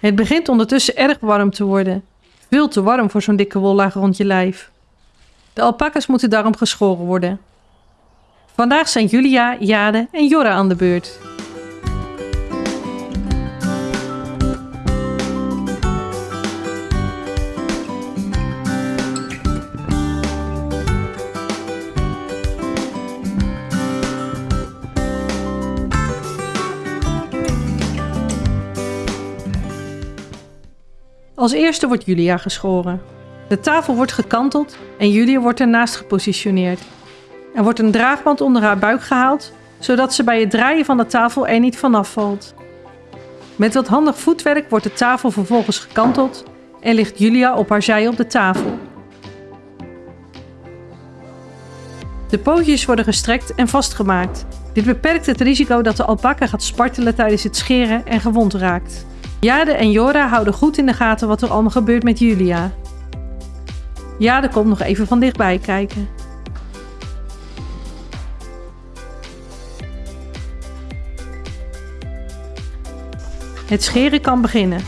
Het begint ondertussen erg warm te worden. Veel te warm voor zo'n dikke wollaag rond je lijf. De alpakas moeten daarom geschoren worden. Vandaag zijn Julia, Jade en Jorra aan de beurt. Als eerste wordt Julia geschoren. De tafel wordt gekanteld en Julia wordt ernaast gepositioneerd. Er wordt een draagband onder haar buik gehaald, zodat ze bij het draaien van de tafel er niet vanaf valt. Met wat handig voetwerk wordt de tafel vervolgens gekanteld en ligt Julia op haar zij op de tafel. De pootjes worden gestrekt en vastgemaakt. Dit beperkt het risico dat de alpaca gaat spartelen tijdens het scheren en gewond raakt. Jade en Jora houden goed in de gaten wat er allemaal gebeurt met Julia. Jade komt nog even van dichtbij kijken. Het scheren kan beginnen.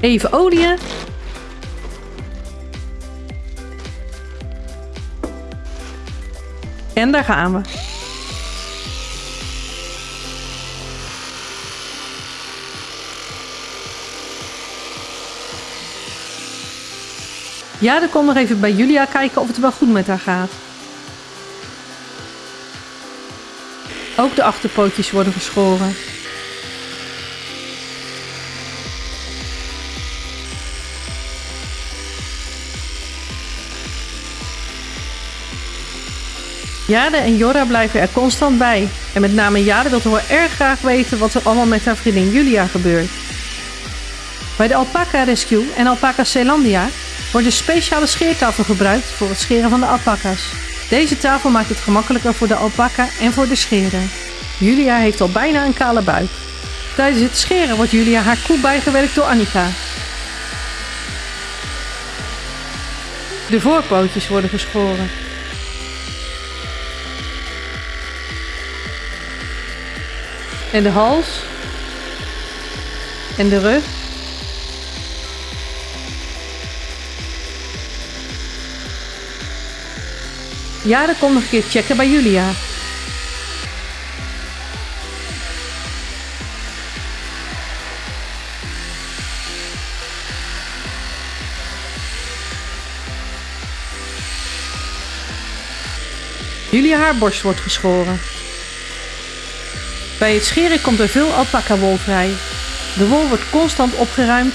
Even oliën. En daar gaan we. Ja, dan nog even bij Julia kijken of het wel goed met haar gaat. Ook de achterpootjes worden geschoren. Jade en Jorra blijven er constant bij. En met name Jade wil toch erg graag weten wat er allemaal met haar vriendin Julia gebeurt. Bij de Alpaca Rescue en Alpaca Zeelandia wordt een speciale scheertafel gebruikt voor het scheren van de alpaca's. Deze tafel maakt het gemakkelijker voor de alpaca en voor de scheren. Julia heeft al bijna een kale buik. Tijdens het scheren wordt Julia haar koe bijgewerkt door Annika. De voorpootjes worden geschoren. En de hals. En de rug. Ja, dan kom nog een keer checken bij Julia. Julia haar borst wordt geschoren. Bij het scheren komt er veel alpaca wol vrij. De wol wordt constant opgeruimd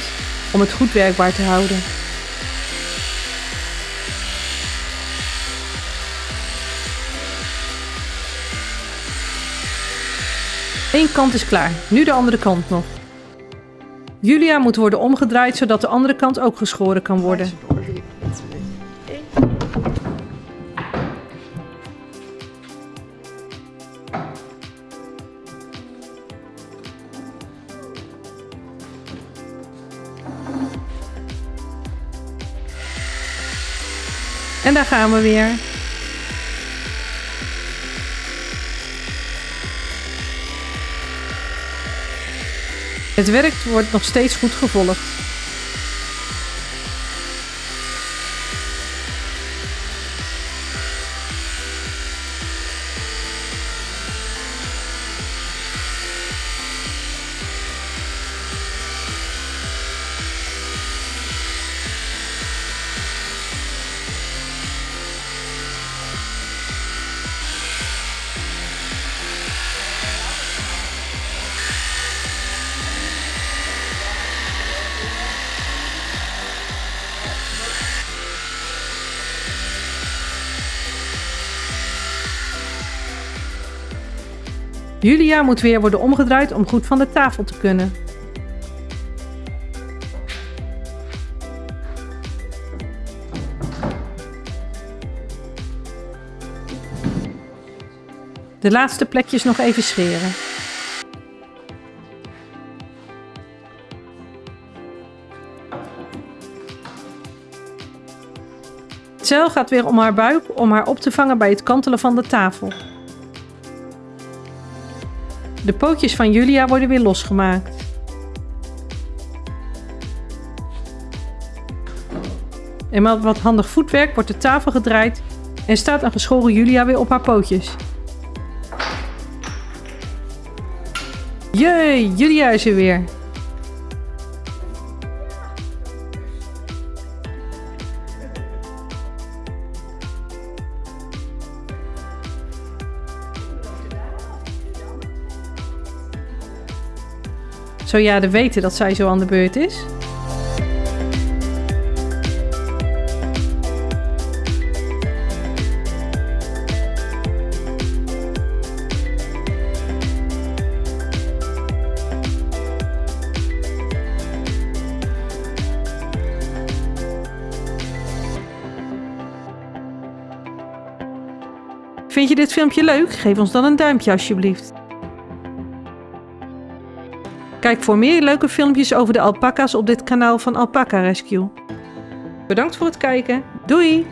om het goed werkbaar te houden. Eén kant is klaar, nu de andere kant nog. Julia moet worden omgedraaid zodat de andere kant ook geschoren kan worden. En daar gaan we weer. Het werk wordt nog steeds goed gevolgd. Julia moet weer worden omgedraaid om goed van de tafel te kunnen. De laatste plekjes nog even scheren. Het gaat weer om haar buik om haar op te vangen bij het kantelen van de tafel. De pootjes van Julia worden weer losgemaakt. En met wat handig voetwerk wordt de tafel gedraaid en staat een geschoren Julia weer op haar pootjes. Jee, Julia is er weer. Zou Jade weten dat zij zo aan de beurt is? Vind je dit filmpje leuk? Geef ons dan een duimpje alsjeblieft. Kijk voor meer leuke filmpjes over de alpaca's op dit kanaal van Alpaca Rescue. Bedankt voor het kijken. Doei!